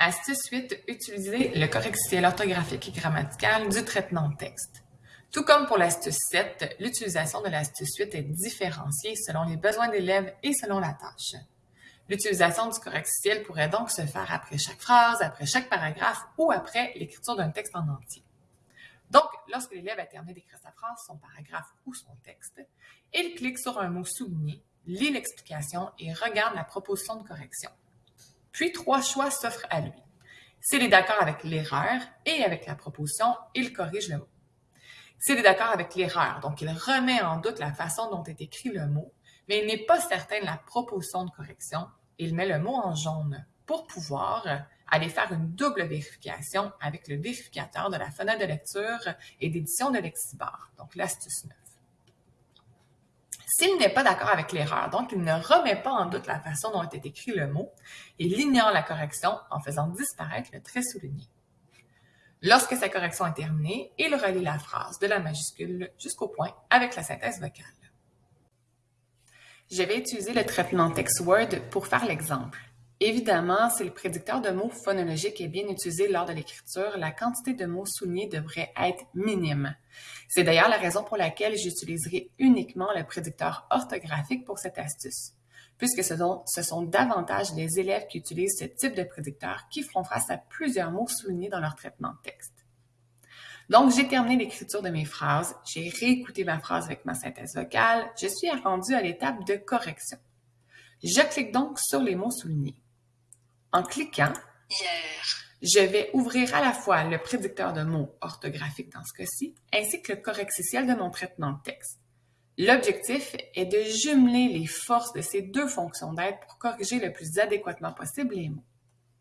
Astuce 8, utiliser le correctiel orthographique et grammatical du traitement de texte. Tout comme pour l'astuce 7, l'utilisation de l'astuce 8 est différenciée selon les besoins d'élèves et selon la tâche. L'utilisation du correctiel pourrait donc se faire après chaque phrase, après chaque paragraphe ou après l'écriture d'un texte en entier. Donc, lorsque l'élève a terminé d'écrire sa phrase, son paragraphe ou son texte, il clique sur un mot souligné, lit l'explication et regarde la proposition de correction. Puis trois choix s'offrent à lui. S'il est d'accord avec l'erreur et avec la proposition, il corrige le mot. S'il est d'accord avec l'erreur, donc il remet en doute la façon dont est écrit le mot, mais il n'est pas certain de la proposition de correction, il met le mot en jaune pour pouvoir aller faire une double vérification avec le vérificateur de la fenêtre de lecture et d'édition de Lexibar, donc l'astuce 9. S'il n'est pas d'accord avec l'erreur, donc il ne remet pas en doute la façon dont est écrit le mot, il ignore la correction en faisant disparaître le trait souligné. Lorsque sa correction est terminée, il relie la phrase de la majuscule jusqu'au point avec la synthèse vocale. Je vais utiliser le traitement Text Word pour faire l'exemple. Évidemment, si le prédicteur de mots phonologiques est bien utilisé lors de l'écriture, la quantité de mots soulignés devrait être minime. C'est d'ailleurs la raison pour laquelle j'utiliserai uniquement le prédicteur orthographique pour cette astuce, puisque ce sont, davantage les élèves qui utilisent ce type de prédicteur qui feront face à plusieurs mots soulignés dans leur traitement de texte. Donc, j'ai terminé l'écriture de mes phrases, j'ai réécouté ma phrase avec ma synthèse vocale, je suis rendu à l'étape de correction. Je clique donc sur les mots soulignés. En cliquant, je vais ouvrir à la fois le prédicteur de mots orthographiques dans ce cas-ci, ainsi que le correcticiel de mon traitement de texte. L'objectif est de jumeler les forces de ces deux fonctions d'aide pour corriger le plus adéquatement possible les mots.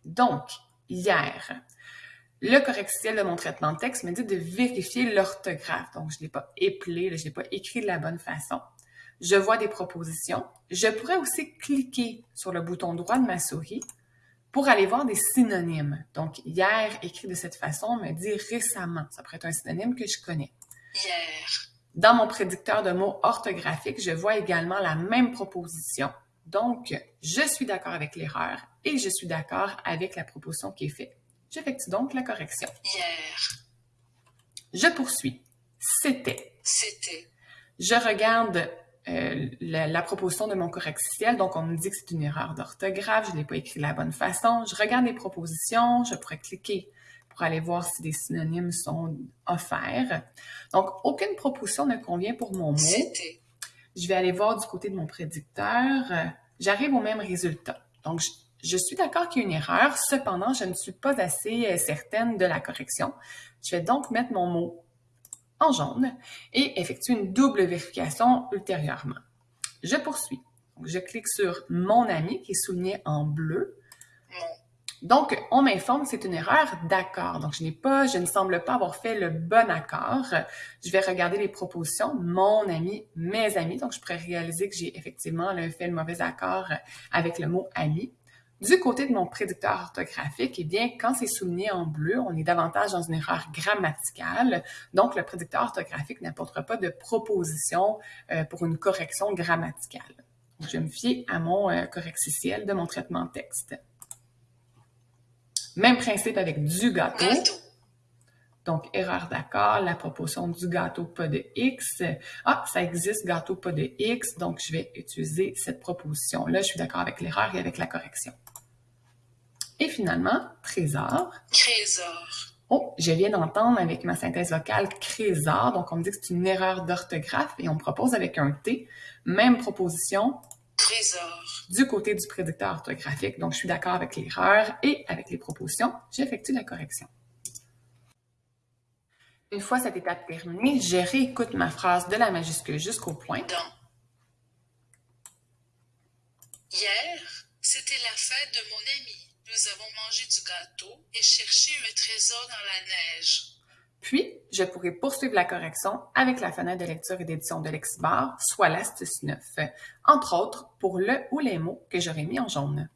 Donc, hier, le correcticiel de mon traitement de texte me dit de vérifier l'orthographe. Donc, je ne l'ai pas épelé, je ne l'ai pas écrit de la bonne façon. Je vois des propositions. Je pourrais aussi cliquer sur le bouton droit de ma souris pour aller voir des synonymes. Donc, hier, écrit de cette façon, me dit récemment. Ça pourrait être un synonyme que je connais. Hier. Dans mon prédicteur de mots orthographiques, je vois également la même proposition. Donc, je suis d'accord avec l'erreur et je suis d'accord avec la proposition qui est faite. J'effectue donc la correction. Hier. Je poursuis. C'était. C'était. Je regarde euh, la, proposition de mon correctiel. Donc, on me dit que c'est une erreur d'orthographe, je ne l'ai pas écrit de la bonne façon. Je regarde les propositions, je pourrais cliquer pour aller voir si des synonymes sont offerts. Donc, aucune proposition ne convient pour mon mot. Je vais aller voir du côté de mon prédicteur. J'arrive au même résultat. Donc, je, je suis d'accord qu'il y a une erreur, cependant, je ne suis pas assez euh, certaine de la correction. Je vais donc mettre mon mot en jaune et effectue une double vérification ultérieurement. Je poursuis. je clique sur Mon ami qui est souligné en bleu. Donc, on m'informe que c'est une erreur d'accord. Donc, je n'ai pas, je ne semble pas avoir fait le bon accord. Je vais regarder les propositions, mon ami, mes amis. Donc, je pourrais réaliser que j'ai effectivement fait le mauvais accord avec le mot ami. Du côté de mon prédicteur orthographique, eh bien, quand c'est souligné en bleu, on est davantage dans une erreur grammaticale. Donc, le prédicteur orthographique n'apportera pas de proposition euh, pour une correction grammaticale. je vais me fier à mon euh, correcticiel de mon traitement texte. Même principe avec du gâteau. Donc, erreur d'accord, la proposition du gâteau, pas de X. Ah, ça existe, gâteau, pas de X. Donc, je vais utiliser cette proposition-là. Je suis d'accord avec l'erreur et avec la correction. Et finalement, trésor. Trésor. Oh, je viens d'entendre avec ma synthèse vocale trésor. Donc, on me dit que c'est une erreur d'orthographe et on me propose avec un T. Même proposition. Trésor. Du côté du prédicteur orthographique. Donc, je suis d'accord avec l'erreur et avec les propositions. J'effectue la correction. Une fois cette étape terminée, je réécoute ma phrase de la majuscule jusqu'au point. Hier, c'était la fête de mon ami. Nous avons mangé du gâteau et cherché un trésor dans la neige. Puis, je pourrai poursuivre la correction avec la fenêtre de lecture et d'édition de Lexibar, soit l'astuce 9, entre autres pour le ou les mots que j'aurais mis en jaune.